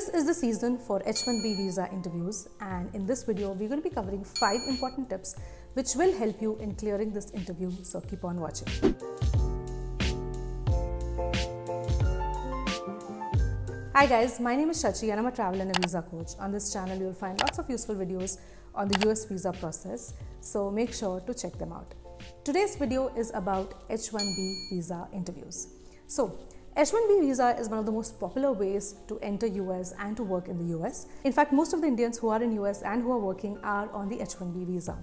This is the season for H1B visa interviews and in this video we're going to be covering 5 important tips which will help you in clearing this interview so keep on watching. Hi guys, my name is Shachi and I'm a travel and a visa coach. On this channel you'll find lots of useful videos on the US visa process so make sure to check them out. Today's video is about H1B visa interviews. So H-1B visa is one of the most popular ways to enter US and to work in the US. In fact, most of the Indians who are in US and who are working are on the H-1B visa.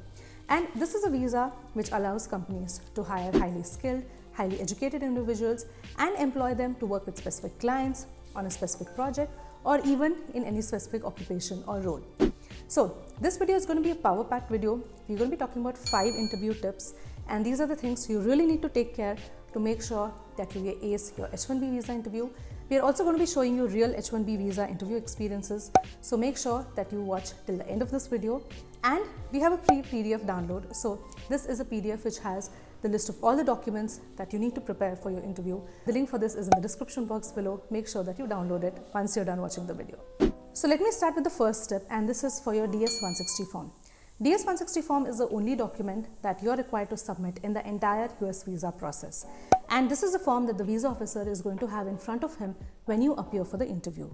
And this is a visa which allows companies to hire highly skilled, highly educated individuals and employ them to work with specific clients on a specific project or even in any specific occupation or role. So this video is going to be a power packed video. We're going to be talking about five interview tips and these are the things you really need to take care to make sure that you ace your H1B visa interview. We are also going to be showing you real H1B visa interview experiences. So make sure that you watch till the end of this video. And we have a free PDF download. So this is a PDF which has the list of all the documents that you need to prepare for your interview. The link for this is in the description box below. Make sure that you download it once you're done watching the video. So let me start with the first step and this is for your DS-160 form. DS-160 form is the only document that you are required to submit in the entire US visa process. And this is the form that the visa officer is going to have in front of him when you appear for the interview.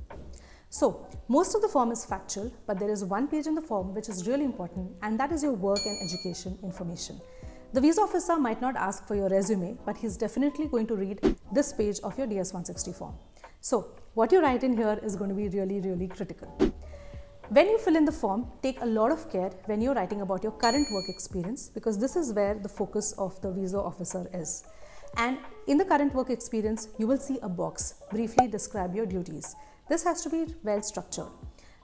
So, most of the form is factual, but there is one page in the form which is really important and that is your work and education information. The visa officer might not ask for your resume, but he's definitely going to read this page of your DS-160 form. So, what you write in here is going to be really, really critical. When you fill in the form, take a lot of care when you're writing about your current work experience because this is where the focus of the visa officer is. And in the current work experience, you will see a box, briefly describe your duties. This has to be well structured.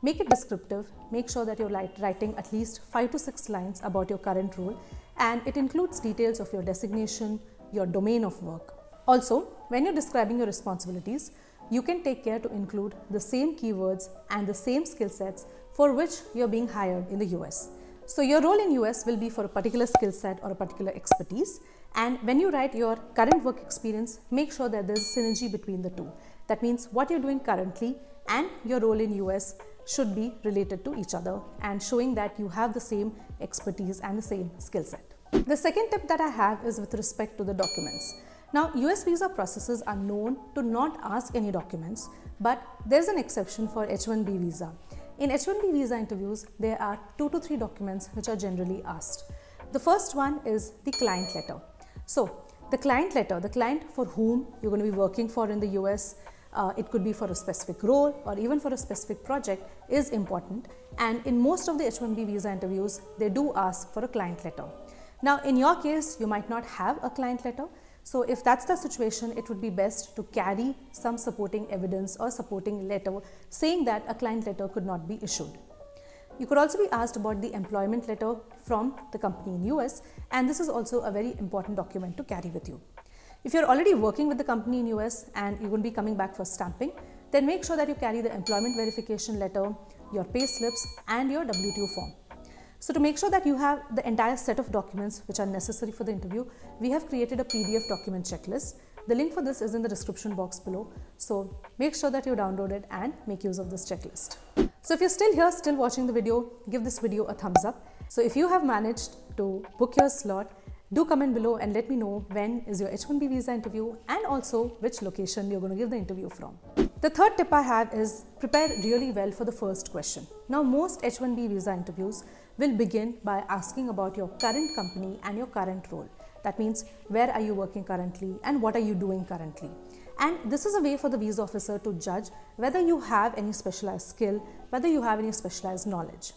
Make it descriptive, make sure that you're writing at least 5 to 6 lines about your current role and it includes details of your designation, your domain of work. Also, when you're describing your responsibilities, you can take care to include the same keywords and the same skill sets for which you're being hired in the US. So your role in US will be for a particular skill set or a particular expertise and when you write your current work experience, make sure that there's synergy between the two. That means what you're doing currently and your role in US should be related to each other and showing that you have the same expertise and the same skill set. The second tip that I have is with respect to the documents. Now, US visa processes are known to not ask any documents, but there's an exception for H1B visa. In H1B visa interviews, there are two to three documents which are generally asked. The first one is the client letter. So, the client letter, the client for whom you're going to be working for in the US, uh, it could be for a specific role or even for a specific project is important and in most of the H1B visa interviews they do ask for a client letter. Now in your case you might not have a client letter so if that's the situation, it would be best to carry some supporting evidence or supporting letter saying that a client letter could not be issued. You could also be asked about the employment letter from the company in US and this is also a very important document to carry with you. If you're already working with the company in US and you're going to be coming back for stamping, then make sure that you carry the employment verification letter, your pay slips and your W2 form. So to make sure that you have the entire set of documents which are necessary for the interview, we have created a PDF document checklist. The link for this is in the description box below. So make sure that you download it and make use of this checklist. So if you're still here, still watching the video, give this video a thumbs up. So if you have managed to book your slot, do comment below and let me know when is your H1B visa interview and also which location you're going to give the interview from. The third tip I have is prepare really well for the first question. Now most H1B visa interviews will begin by asking about your current company and your current role. That means where are you working currently and what are you doing currently. And this is a way for the visa officer to judge whether you have any specialized skill, whether you have any specialized knowledge.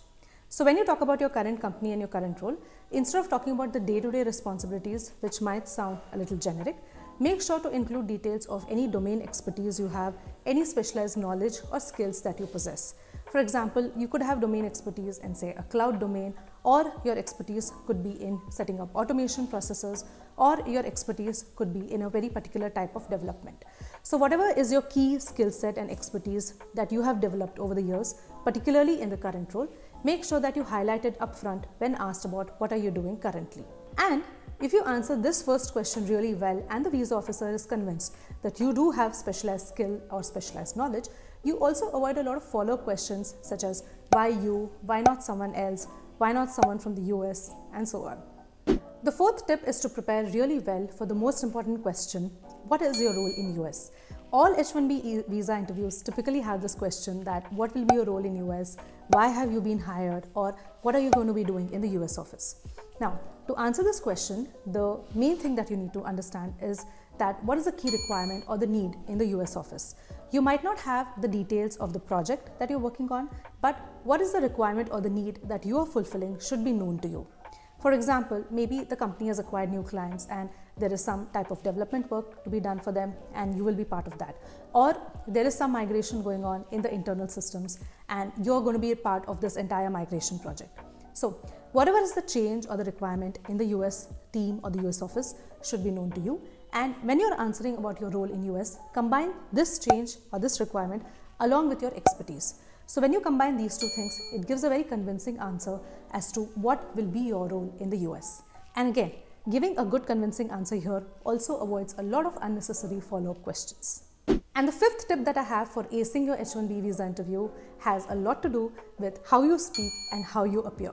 So when you talk about your current company and your current role, instead of talking about the day-to-day -day responsibilities, which might sound a little generic, make sure to include details of any domain expertise you have, any specialized knowledge or skills that you possess. For example, you could have domain expertise in say a cloud domain or your expertise could be in setting up automation processes or your expertise could be in a very particular type of development. So whatever is your key skill set and expertise that you have developed over the years, particularly in the current role, make sure that you highlight it upfront when asked about what are you doing currently. And if you answer this first question really well and the visa officer is convinced that you do have specialized skill or specialized knowledge, you also avoid a lot of follow-up questions such as why you, why not someone else, why not someone from the US, and so on. The fourth tip is to prepare really well for the most important question, what is your role in US? All H-1B visa interviews typically have this question that what will be your role in US, why have you been hired, or what are you going to be doing in the US office? Now, to answer this question, the main thing that you need to understand is that what is the key requirement or the need in the US office. You might not have the details of the project that you're working on, but what is the requirement or the need that you are fulfilling should be known to you. For example, maybe the company has acquired new clients and there is some type of development work to be done for them and you will be part of that. Or there is some migration going on in the internal systems and you're going to be a part of this entire migration project. So whatever is the change or the requirement in the US team or the US office should be known to you. And when you're answering about your role in US, combine this change or this requirement along with your expertise. So when you combine these two things, it gives a very convincing answer as to what will be your role in the US. And again, giving a good convincing answer here also avoids a lot of unnecessary follow-up questions. And the fifth tip that I have for acing your H1B visa interview has a lot to do with how you speak and how you appear.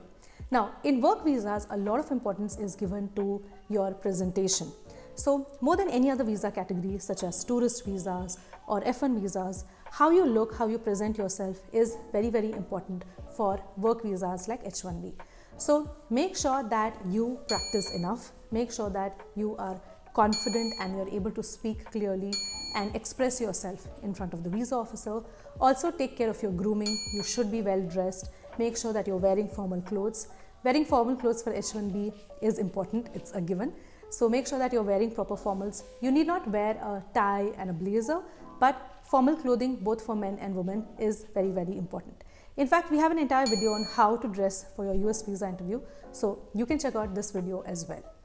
Now, in work visas, a lot of importance is given to your presentation. So, more than any other visa category, such as tourist visas or F1 visas, how you look, how you present yourself is very, very important for work visas like H1B. So, make sure that you practice enough, make sure that you are confident and you're able to speak clearly and express yourself in front of the visa officer. Also take care of your grooming. You should be well dressed. Make sure that you're wearing formal clothes. Wearing formal clothes for H1B is important, it's a given. So make sure that you're wearing proper formals. You need not wear a tie and a blazer, but formal clothing both for men and women is very, very important. In fact, we have an entire video on how to dress for your US visa interview. So you can check out this video as well.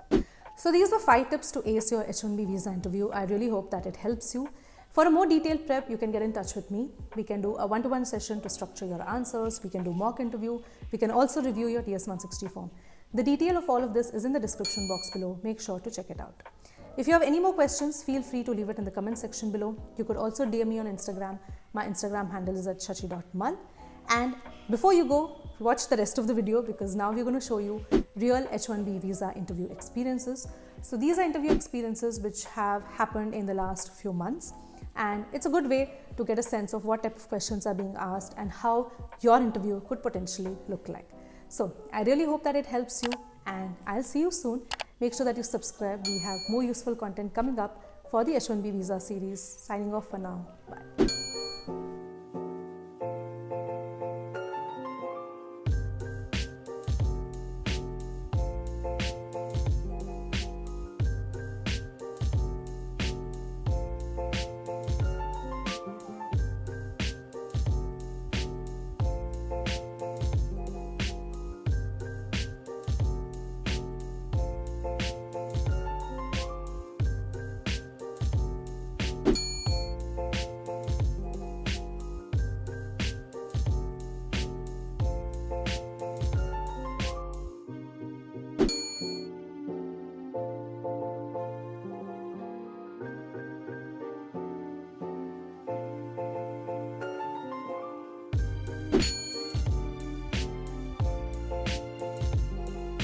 So these were five tips to ace your H1B visa interview. I really hope that it helps you. For a more detailed prep, you can get in touch with me. We can do a one-to-one -one session to structure your answers. We can do mock interview. We can also review your DS-160 form. The detail of all of this is in the description box below. Make sure to check it out. If you have any more questions, feel free to leave it in the comment section below. You could also DM me on Instagram. My Instagram handle is at shachi.mal. And before you go, watch the rest of the video because now we're going to show you real H1B visa interview experiences. So these are interview experiences which have happened in the last few months and it's a good way to get a sense of what type of questions are being asked and how your interview could potentially look like. So I really hope that it helps you and I'll see you soon. Make sure that you subscribe. We have more useful content coming up for the H1B visa series. Signing off for now. Bye.